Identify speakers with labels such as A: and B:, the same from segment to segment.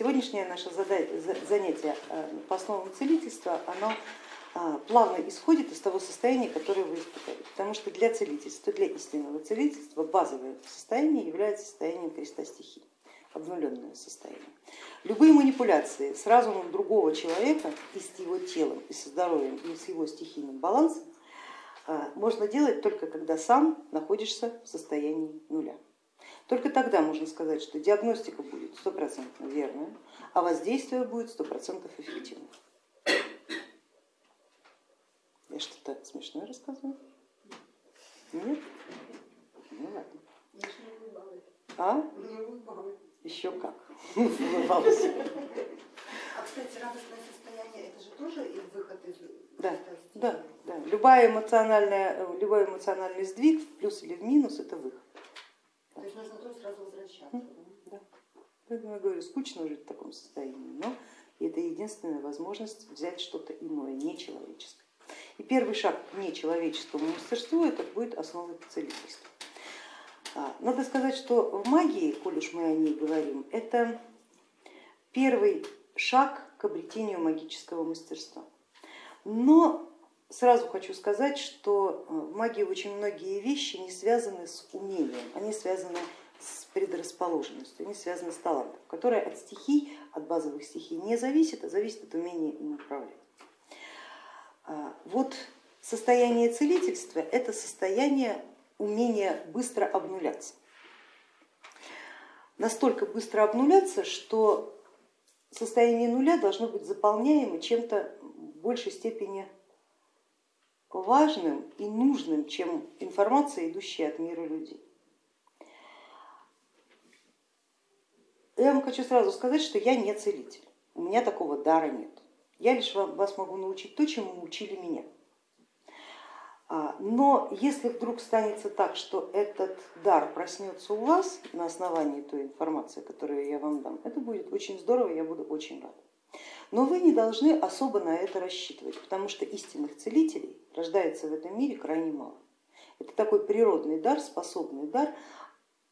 A: Сегодняшнее наше занятие э, по основам целительства, оно а, плавно исходит из того состояния, которое вы испытали. Потому что для целительства, для истинного целительства базовое состояние является состоянием креста стихий, обнуленное состояние. Любые манипуляции с разумом другого человека и с его телом, и со здоровьем, и с его стихийным балансом а, можно делать только когда сам находишься в состоянии нуля. Только тогда можно сказать, что диагностика будет стопроцентно верная, а воздействие будет стопроцентно эффективным. Я что-то смешное рассказываю? Нет? Ну ладно. А? Еще как. Улыбалась.
B: А, кстати, радостное состояние, это же тоже выход из
A: да, да, да. Любая эмоциональная, любой эмоциональный сдвиг, в плюс или в минус, это выход.
B: То есть нужно тоже сразу возвращаться.
A: Да. Поэтому я говорю, скучно жить в таком состоянии, но это единственная возможность взять что-то иное, нечеловеческое. И первый шаг к нечеловеческому мастерству это будет основа целительства. А, надо сказать, что в магии, коль уж мы о ней говорим, это первый шаг к обретению магического мастерства. Но сразу хочу сказать, что э, в магии очень многие вещи не связаны с умением, они связаны с предрасположенностью, они связаны с талантом, которое от стихий, от базовых стихий не зависит, а зависит от умения им управлять. А, вот состояние целительства это состояние умения быстро обнуляться. Настолько быстро обнуляться, что состояние нуля должно быть заполняемо чем-то в большей степени важным и нужным, чем информация, идущая от мира людей. Я вам хочу сразу сказать, что я не целитель, у меня такого дара нет. Я лишь вас могу научить то, чему учили меня. А, но если вдруг станется так, что этот дар проснется у вас на основании той информации, которую я вам дам, это будет очень здорово, я буду очень рада. Но вы не должны особо на это рассчитывать, потому что истинных целителей рождается в этом мире крайне мало. Это такой природный дар, способный дар,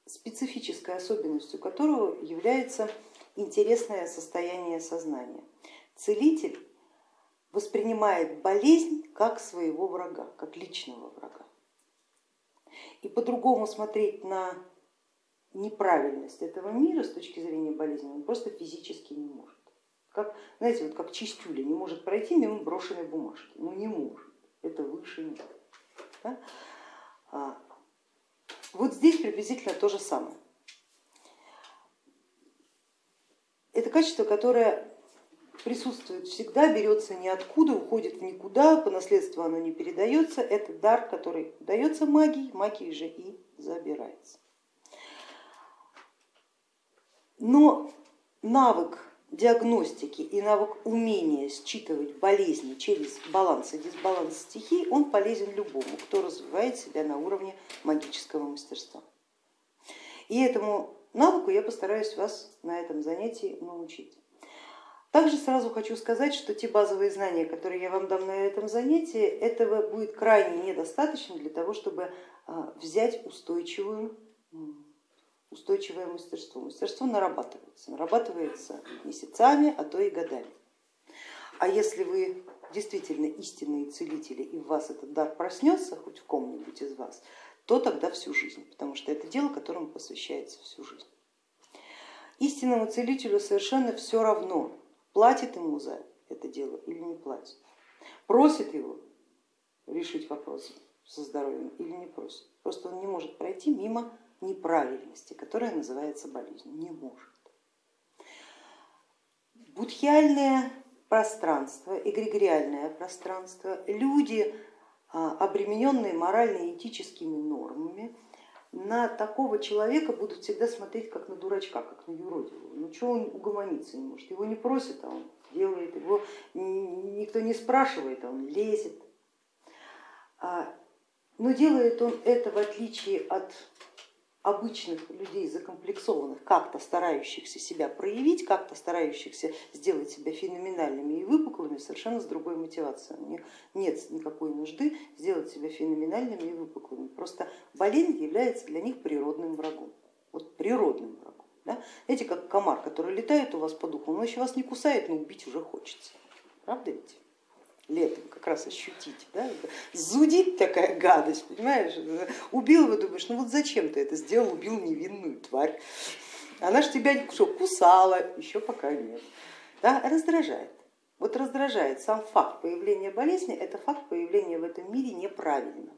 A: специфической особенностью которого является интересное состояние сознания. Целитель воспринимает болезнь как своего врага, как личного врага. И по-другому смотреть на неправильность этого мира с точки зрения болезни он просто физически не может. Как, знаете, вот как чистюля не может пройти мимо брошенной бумажки, ну не может, это выше нет. Да? Вот здесь приблизительно то же самое. Это качество, которое присутствует всегда, берется ниоткуда, уходит в никуда, по наследству оно не передается, это дар, который дается магии, магией же и забирается. Но навык диагностики и навык умения считывать болезни через баланс и дисбаланс стихий, он полезен любому, кто развивает себя на уровне магического мастерства. И этому навыку я постараюсь вас на этом занятии научить. Также сразу хочу сказать, что те базовые знания, которые я вам дам на этом занятии, этого будет крайне недостаточно для того, чтобы а, взять устойчивую устойчивое мастерство. Мастерство нарабатывается, нарабатывается месяцами, а то и годами. А если вы действительно истинные целители и в вас этот дар проснется, хоть в ком-нибудь из вас, то тогда всю жизнь, потому что это дело, которому посвящается всю жизнь. Истинному целителю совершенно все равно, платит ему за это дело или не платит, просит его решить вопрос со здоровьем или не просит. Просто он не может пройти мимо неправильности, которая называется болезнью, не может. Будхиальное пространство, эгрегориальное пространство, люди, а, обремененные морально-этическими нормами, на такого человека будут всегда смотреть как на дурачка, как на юродивого. Ну что он угомониться не может, его не просят, а он делает, его никто не спрашивает, а он лезет. А, но делает он это в отличие от обычных людей закомплексованных, как-то старающихся себя проявить, как-то старающихся сделать себя феноменальными и выпуклыми, совершенно с другой мотивацией. У них нет никакой нужды сделать себя феноменальными и выпуклыми. Просто болезнь является для них природным врагом. Вот природным врагом. Да? Знаете, как комар, который летает у вас по духу, он еще вас не кусает, но убить уже хочется. Правда ведь? Летом как раз ощутить. Да? Зудит такая гадость, понимаешь? Убил его, думаешь, ну вот зачем ты это сделал, убил невинную тварь. Она же тебя что, кусала, еще пока нет. Да? Раздражает. Вот раздражает сам факт появления болезни, это факт появления в этом мире неправильного.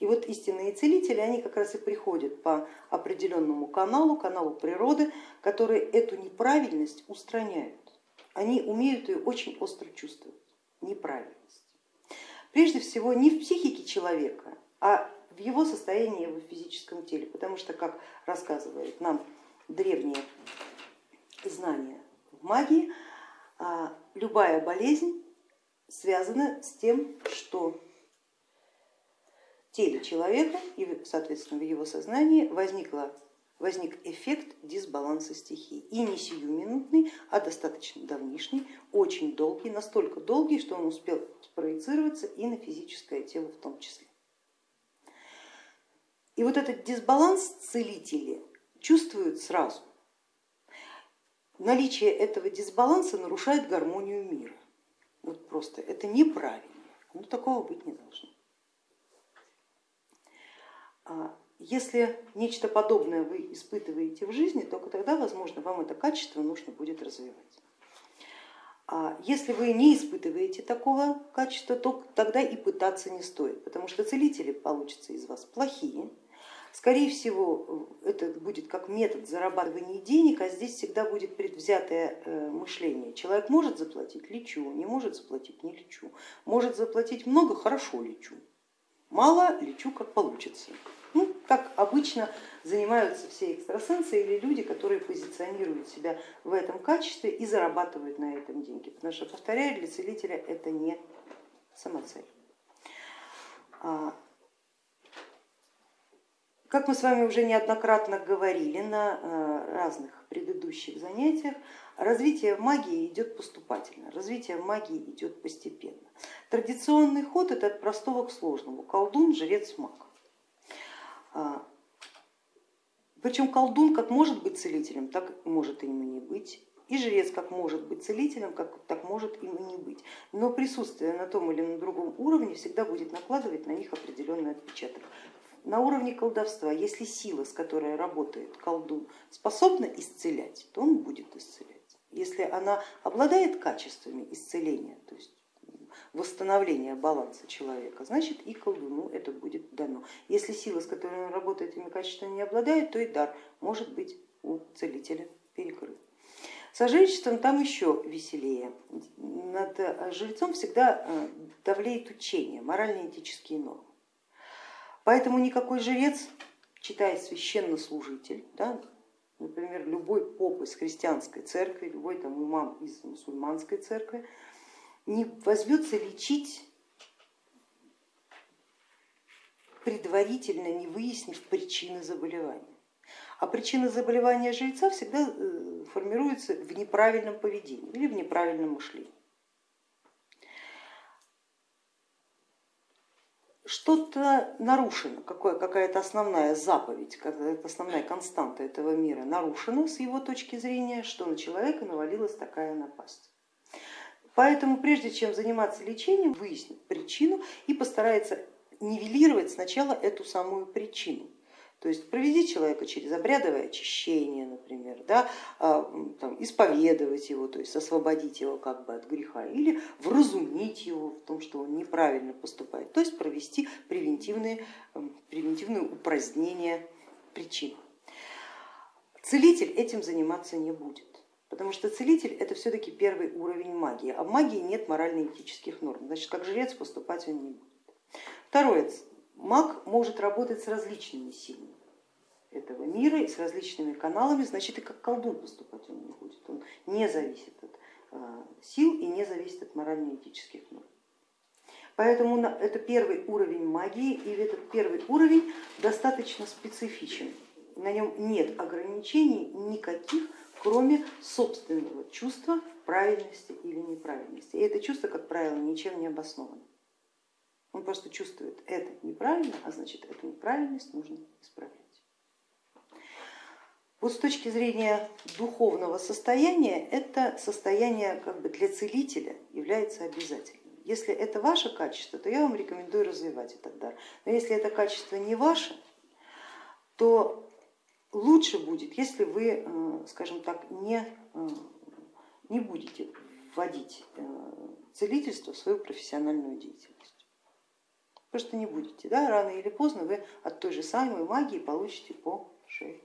A: И вот истинные целители, они как раз и приходят по определенному каналу, каналу природы, которые эту неправильность устраняют. Они умеют ее очень остро чувствовать, неправильность. Прежде всего не в психике человека, а в его состоянии в физическом теле, потому что, как рассказывают нам древние знания в магии, а, любая болезнь связана с тем, что теле человека и, соответственно, в его сознании возникла, возник эффект дисбаланса стихий. И не сиюминутный, а достаточно давнишний, очень долгий, настолько долгий, что он успел спроецироваться и на физическое тело в том числе. И вот этот дисбаланс целители чувствуют сразу. Наличие этого дисбаланса нарушает гармонию мира. Вот просто это неправильно, ну такого быть не должно. Если нечто подобное вы испытываете в жизни, только тогда, возможно, вам это качество нужно будет развивать. А если вы не испытываете такого качества, то тогда и пытаться не стоит, потому что целители получатся из вас плохие. Скорее всего, это будет как метод зарабатывания денег, а здесь всегда будет предвзятое э, мышление. Человек может заплатить, лечу, не может заплатить, не лечу. Может заплатить много, хорошо лечу. Мало, лечу как получится. Ну, как обычно занимаются все экстрасенсы или люди, которые позиционируют себя в этом качестве и зарабатывают на этом деньги. Потому что, повторяю, для целителя это не самоцель. А, как мы с вами уже неоднократно говорили на э, разных предыдущих занятиях, развитие магии идет поступательно, развитие магии идет постепенно. Традиционный ход это от простого к сложному, колдун, жрец, маг. А, Причем колдун как может быть целителем, так может им и не быть. И жрец как может быть целителем, как так может им и не быть. Но присутствие на том или на другом уровне всегда будет накладывать на них определенный отпечаток. На уровне колдовства, если сила, с которой работает колдун, способна исцелять, то он будет исцелять. Если она обладает качествами исцеления, то есть восстановления баланса человека, значит и колдуну это будет дано. Если сила, с которой он работает, этими качествами не обладает, то и дар может быть у целителя перекрыт. Со жречеством там еще веселее. Над жрецом всегда э, давлеет учение, морально-этические нормы. Поэтому никакой жрец, читая священнослужитель, да, например, любой поп из христианской церкви, любой там имам из мусульманской церкви, не возьмется лечить, предварительно не выяснив причины заболевания. А причина заболевания жреца всегда э, формируется в неправильном поведении или в неправильном мышлении. что-то нарушено, какая-то основная заповедь, какая-то основная константа этого мира нарушена с его точки зрения, что на человека навалилась такая напасть. Поэтому прежде чем заниматься лечением, выяснит причину и постарается нивелировать сначала эту самую причину. То есть проведи человека через обрядовое очищение, например, да, а, там, исповедовать его, то есть освободить его как бы от греха или вразумить его в том, что он неправильно поступает, то есть провести превентивные, превентивное упразднение причин. Целитель этим заниматься не будет. Потому что целитель это все-таки первый уровень магии, а в магии нет морально-этических норм, значит как жрец поступать он не будет. Второе, маг может работать с различными силами этого мира и с различными каналами, значит и как колдун поступать он не будет. Он не зависит от а, сил и не зависит от морально-этических норм. Поэтому это первый уровень магии, и этот первый уровень достаточно специфичен. На нем нет ограничений никаких, кроме собственного чувства правильности или неправильности. И это чувство, как правило, ничем не обосновано. Он просто чувствует, это неправильно, а значит эту неправильность нужно исправлять. Вот с точки зрения духовного состояния, это состояние как бы для целителя является обязательным. Если это ваше качество, то я вам рекомендую развивать этот дар. Но если это качество не ваше, то лучше будет, если вы, э, скажем так, не, э, не будете вводить э, целительство в свою профессиональную деятельность. Просто не будете, да? рано или поздно вы от той же самой магии получите по шее.